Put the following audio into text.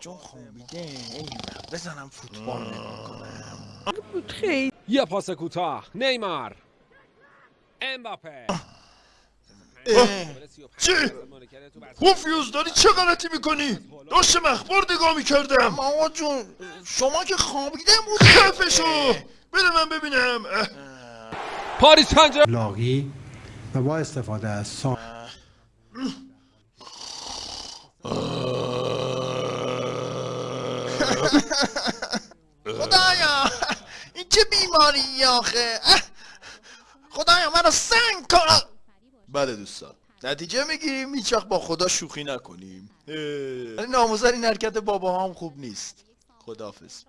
جون خوابیده ایول بزنم فوتبال خیلی یه پاس کوتاه. نیمار. امباپه. چی؟ پوفیوز داری چه غلطی می‌کنی؟ داشتم اخبار نگاه می‌کردم. آقا جون شما که خوابیده بودی. خفشو. بده من ببینم. پاریس سن لاغی و با استفاده از سا... خدایا این چه بیماری آخه. خدایا منو سنگ کن. بله دوستان. نتیجه می‌گیریم هیچ با خدا شوخی نکنیم. ولی ناموزن این حرکت بابا هم خوب نیست. خداحافظ.